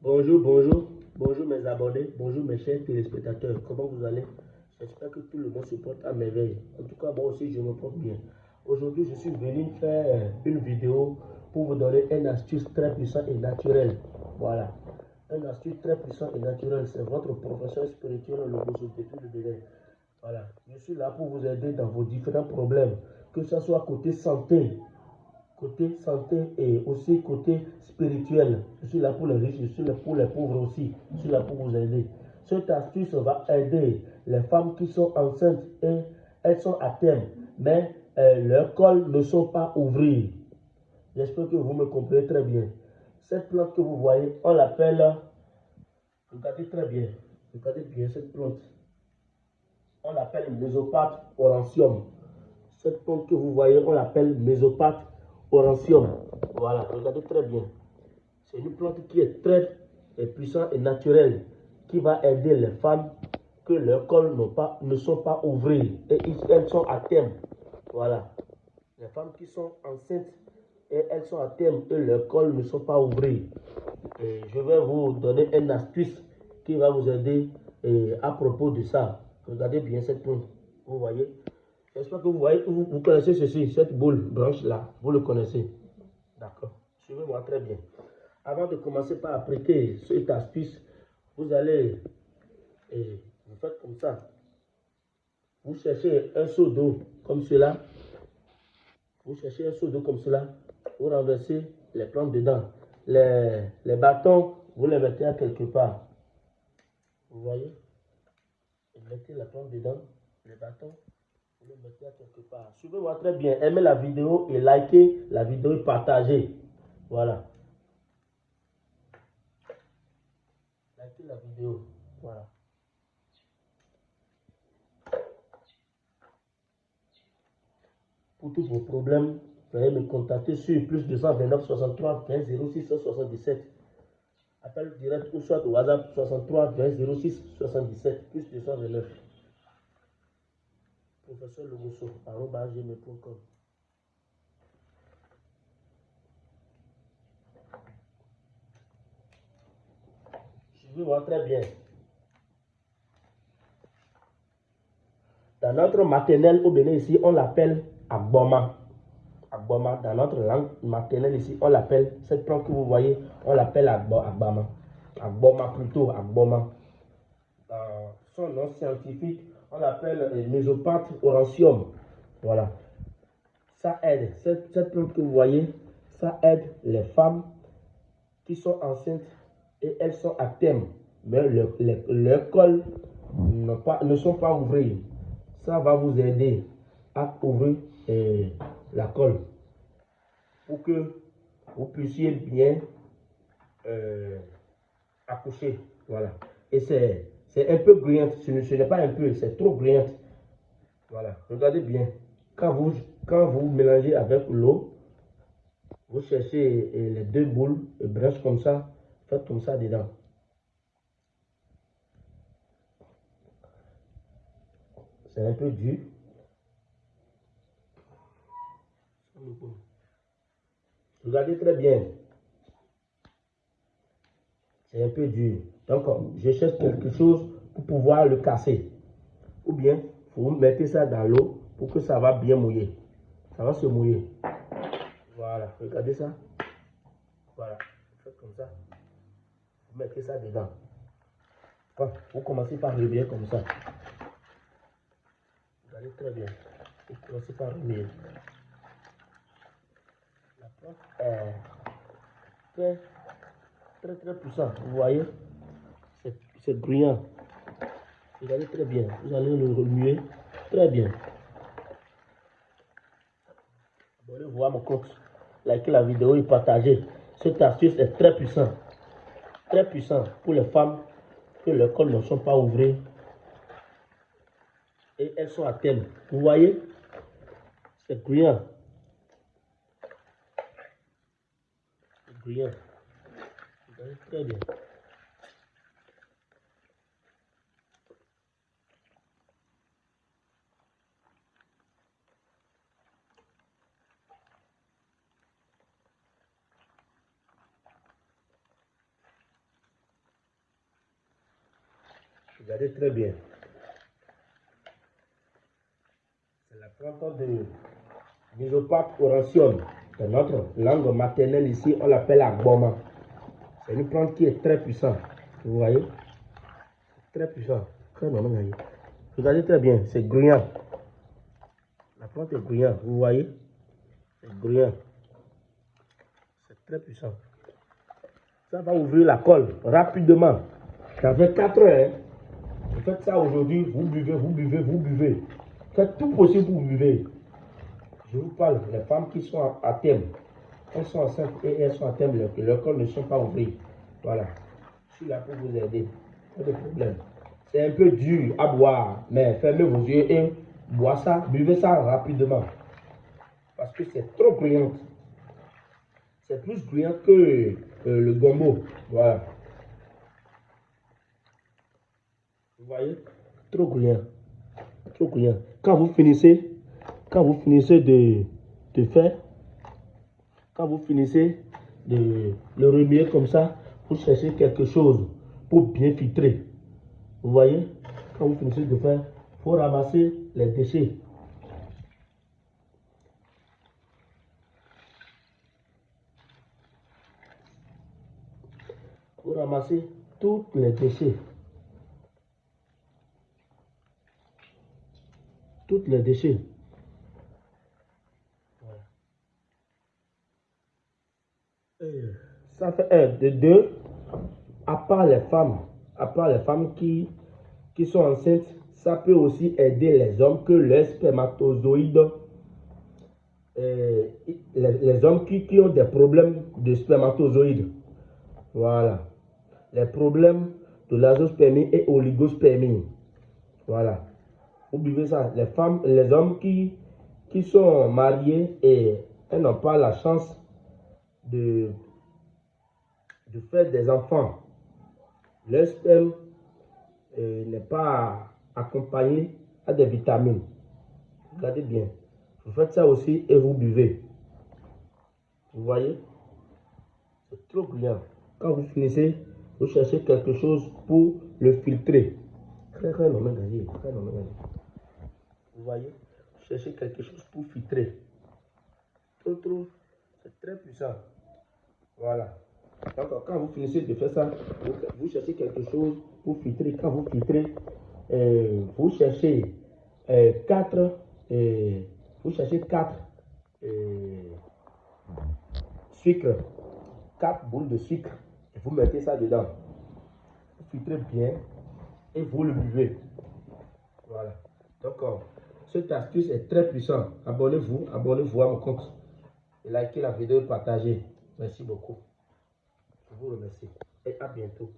Bonjour, bonjour, bonjour mes abonnés, bonjour mes chers téléspectateurs. Comment vous allez? J'espère que tout le monde se porte à merveille. En tout cas, moi aussi, je me porte bien. Aujourd'hui, je suis venu faire une vidéo pour vous donner une astuce très puissante et naturelle. Voilà. Une astuce très puissante et naturelle. C'est votre professeur spirituel, le Bozo, depuis le délai. Voilà. Je suis là pour vous aider dans vos différents problèmes. Que ce soit côté santé, côté santé et aussi côté spirituel. Je suis là pour les riches, je suis là pour les pauvres aussi. Je suis là pour vous aider. Cette astuce va aider les femmes qui sont enceintes et elles sont à terme, mais euh, leurs cols ne sont pas ouverts. J'espère que vous me comprenez très bien. Cette plante que vous voyez, on l'appelle, regardez très bien, regardez bien cette plante. On l'appelle mésopathe orantium. Cette plante que vous voyez, on l'appelle mésopathe Orantium. Voilà, regardez très bien. C'est une plante qui est très puissante et naturelle, qui va aider les femmes que leurs cols pas, ne sont pas ouverts et elles sont à terme. Voilà. Les femmes qui sont enceintes et elles sont à terme et leurs cols ne sont pas ouverts. Je vais vous donner une astuce qui va vous aider à propos de ça. Regardez bien cette plante. Vous voyez? J'espère que vous voyez, vous, vous connaissez ceci, cette boule branche-là. Vous le connaissez. D'accord. Suivez-moi très bien. Avant de commencer par appliquer cette astuce, vous allez, et vous faites comme ça. Vous cherchez un seau d'eau comme cela. Vous cherchez un seau d'eau comme cela. Vous renversez les plantes dedans. Les, les bâtons, vous les mettez à quelque part. Vous voyez? Vous mettez la plante dedans, les bâtons le mettez quelque part. Suivez-moi très bien. Aimez la vidéo et likez la vidéo et partagez. Voilà. Likez la vidéo. Voilà. Pour tous vos problèmes, veuillez me contacter sur plus 229 63 20 06 77. Appel direct ou soit au WhatsApp 63 20 06 77 plus 229 professeur gmail.com Suivez-moi très bien. Dans notre maternelle au Bénin ici, on l'appelle Agboma. Agboma, dans notre langue maternelle ici, on l'appelle, cette plante que vous voyez, on l'appelle Agboma. Agboma plutôt, Agboma. Dans son nom scientifique, on l'appelle mésopathe orantium. Voilà. Ça aide. Cette, plante que vous voyez, ça aide les femmes qui sont enceintes et elles sont à terme. Mais leurs le, col ne sont pas ouverts. Ça va vous aider à ouvrir eh, la colle pour que vous puissiez bien euh, accoucher. Voilà. Et c'est c'est un peu brillante. Ce n'est pas un peu, c'est trop brillante. Voilà, regardez bien. Quand vous, quand vous mélangez avec l'eau, vous cherchez eh, les deux boules, et branches comme ça, faites comme ça dedans. C'est un peu dur. Regardez très bien. C'est un peu dur. Donc, je cherche quelque chose pour pouvoir le casser. Ou bien, vous mettez ça dans l'eau pour que ça va bien mouiller. Ça va se mouiller. Voilà, regardez ça. Voilà, faites comme ça. Vous mettez ça dedans. vous commencez par remuer comme ça. Regardez très bien. Vous commencez par remuer. La plante est très, très, très puissante. Vous voyez c'est brillant. Regardez très bien. Vous allez le remuer très bien. Abonnez-vous à mon compte. Likez la vidéo et partagez. Cette astuce est très puissante. Très puissant pour les femmes que leurs cols ne sont pas ouverts. Et elles sont à thème. Vous voyez? C'est brillant. C'est brillant. Très bien. Regardez très bien. C'est la plante de Misopathe orantium. C'est notre langue maternelle ici, on l'appelle agboma. C'est une plante qui est très puissante. Vous voyez? Très puissant. Très normal. Regardez très bien, c'est gruyant. La plante est gruyant, vous voyez? C'est gruyant. C'est très puissant. Ça va ouvrir la colle rapidement. Ça fait 4 heures. Hein. Vous faites ça aujourd'hui, vous buvez, vous buvez, vous buvez. Faites tout possible pour buvez. Je vous parle, les femmes qui sont à, thème, elles sont enceintes et elles sont à thème, leurs cols ne sont pas ouverts. Voilà. Je suis là pour vous aider. Pas de problème. C'est un peu dur à boire, mais fermez vos yeux et bois ça, buvez ça rapidement. Parce que c'est trop bruyant. C'est plus bruyant que euh, le gombo. Voilà. Vous voyez? Trop bruyant. Trop bruyant. Quand vous finissez, quand vous finissez de, de faire, quand vous finissez de le remuer comme ça, vous cherchez quelque chose pour bien filtrer. Vous voyez? Quand vous finissez de faire, il faut ramasser les déchets. Vous ramasser tous les déchets. Toutes les déchets. Ça fait un, de deux, à part les femmes, à part les femmes qui, qui sont enceintes, ça peut aussi aider les hommes que les spermatozoïdes, euh, les, hommes qui, qui, ont des problèmes de spermatozoïdes. Voilà. Les problèmes de l'azospermie et oligospermie. Voilà. Oubliez ça. Les femmes, les hommes qui, qui sont mariés et n'ont pas la chance de, de faire des enfants. Le sperme euh, n'est pas accompagné à des vitamines. Regardez bien. Vous faites ça aussi et vous buvez. Vous voyez? C'est trop bien. Quand vous finissez, vous cherchez quelque chose pour le filtrer. Vous voyez? Vous cherchez quelque chose pour filtrer. Trop, trop. C'est très puissant. Voilà. Donc, quand vous finissez de faire ça, vous, cherchez quelque chose pour filtrer. Quand vous filtrez, euh, vous cherchez euh, quatre, euh, vous cherchez quatre sucre, quatre boules de sucre, vous mettez ça dedans. Vous filtrez bien et vous le buvez. Voilà. Donc, cette astuce est très puissante. Abonnez-vous, abonnez-vous à mon compte. Likez la vidéo, partagez. Merci beaucoup. Vous remercie et à bientôt.